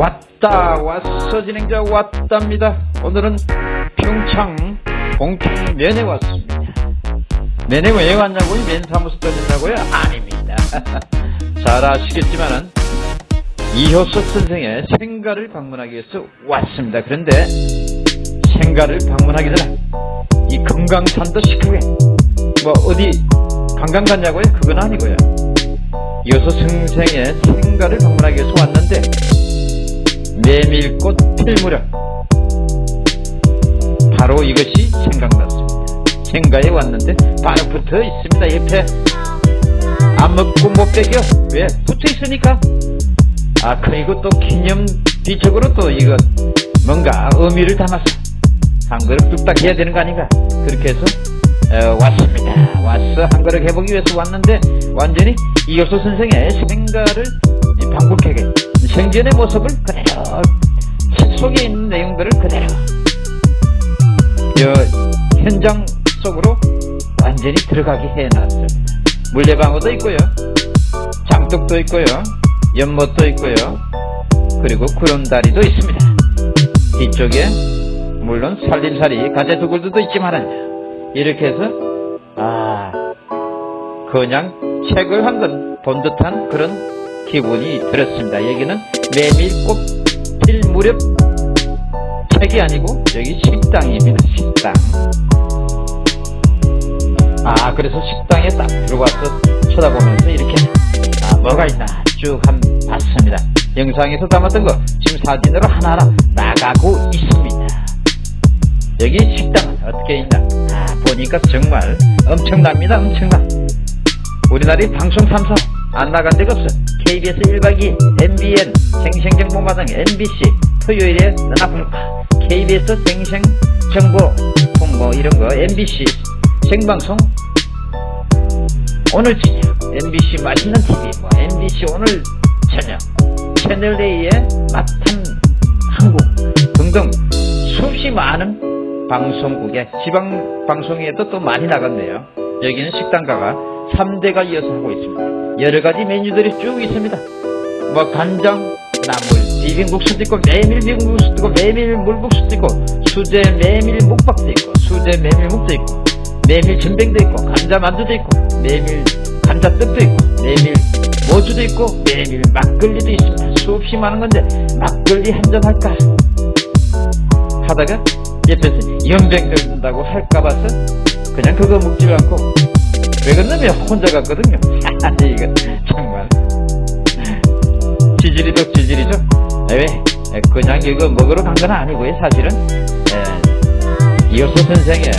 왔다 왔어 진행자 왔답니다 오늘은 평창 공평면에 왔습니다 면에 왜 왔냐고요? 면사무소 다닌다고요? 아닙니다 잘 아시겠지만은 이효석 선생의 생가를 방문하기 위해서 왔습니다 그런데 생가를 방문하기 전에 이 금강산도 시크게 뭐 어디 관광 갔냐고요? 그건 아니고요 이효석 선생의 생가를 방문하기 위해서 왔는데 메밀꽃 필 무렵 바로 이것이 생각났습니다. 생가에 왔는데 바로 붙어 있습니다. 옆에 안 먹고 못 빼겨 왜? 붙어 있으니까 아 그리고 또 기념 뒤쪽으로 또 이거 뭔가 의미를 담아서 한 그릇 뚝딱 해야 되는 거 아닌가 그렇게 해서 어, 왔습니다. 왔어 한 그릇 해보기 위해서 왔는데 완전히 이효수 선생의 생가를 방북하게 생전의 모습을 그대로 책 속에 있는 내용들을 그대로 저 현장 속으로 완전히 들어가게 해놨습니다. 물레방어도 있고요. 장독도 있고요. 연못도 있고요. 그리고 구름다리도 있습니다. 뒤쪽에 물론 살림살이 가재두굴도 있지만 이렇게 해서 아 그냥 책을 한 권 본 듯한 그런 기분이 들었습니다. 여기는 메밀 꽃 필 무렵 책이 아니고 여기 식당입니다. 식당. 아 그래서 식당에 딱 들어와서 쳐다보면서 이렇게 아 뭐가 있나 쭉 한 봤습니다. 영상에서 담았던 거 지금 사진으로 하나하나 나가고 있습니다. 여기 식당은 어떻게 있나 아 보니까 정말 엄청납니다. 엄청나. 우리나라의 방송 3사 안 나간 데가 없어. KBS 1박 2일, MBN, 생생정보마당, MBC, 토요일에 너나불까, KBS 생생정보, 뭐 이런 거, MBC, 생방송, 오늘 저녁, MBC 맛있는 TV, 뭐 MBC 오늘 저녁, 채널A의 맛한 한국 등등 수없이 많은 방송국에 지방 방송에도 또 많이 나갔네요. 여기는 식당가가 3대가 이어서 하고 있습니다. 여러가지 메뉴들이 쭉 있습니다. 뭐 간장, 나물, 비빔국수도 있고 메밀 비빔국수도 있고 메밀 물국수도 있고 수제 메밀 묵밥도 있고 수제 메밀묵도 있고 메밀 전병도 있고 감자 만두도 있고 메밀 감자떡도 있고 메밀 모주도 있고 메밀 막걸리도 있습니다. 수없이 많은 건데 막걸리 한 잔 할까 하다가 옆에서 연병 들는다고 할까 봐서 그냥 그거 먹지 않고 왜 그러냐면 혼자 갔거든요. 이거 정말 지질이도 지질이죠. 왜 그냥 이거 먹으러 간 건 아니고요. 사실은 에, 이효수 선생의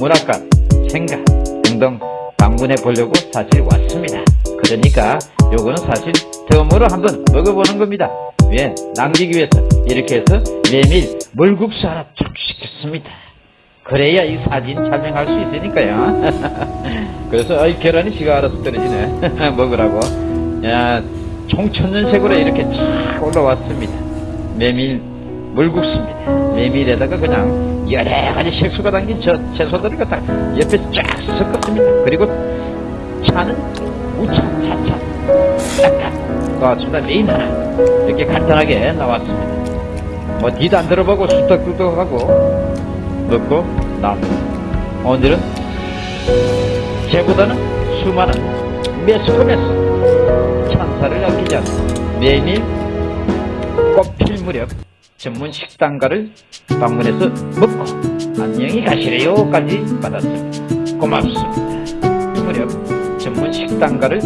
문학관, 생각 등등 방문해 보려고 사실 왔습니다. 그러니까 요거는 사실 처음으로 한번 먹어보는 겁니다. 왜? 남기기 위해서 이렇게 해서 메밀 물국수 하나 쭉 시켰습니다. 그래야 이 사진 촬영할 수 있으니까요. 그래서 아이 계란이 지가 알아서 떨어지네. 먹으라고. 야, 총천연색으로 이렇게 쫙 올라왔습니다. 메밀 물국수입니다. 메밀에다가 그냥 여러 가지 색소가 담긴 저 채소들을 갖다 옆에 쫙 섞었습니다. 그리고 차는 우차, 차차. 딱딱 나왔습니다. 메인 하나. 이렇게 간단하게 나왔습니다. 뭐 뒤도 안 들어보고 수덕수덕하고 넣고 나무 오늘은 제보다는 수많은 매스컴에서 찬사를 않는 메밀 꽃필 무렵 전문 식당가를 방문해서 먹고 안녕히 가시래요까지 받았습니다. 고맙습니다. 무렵 전문 식당가를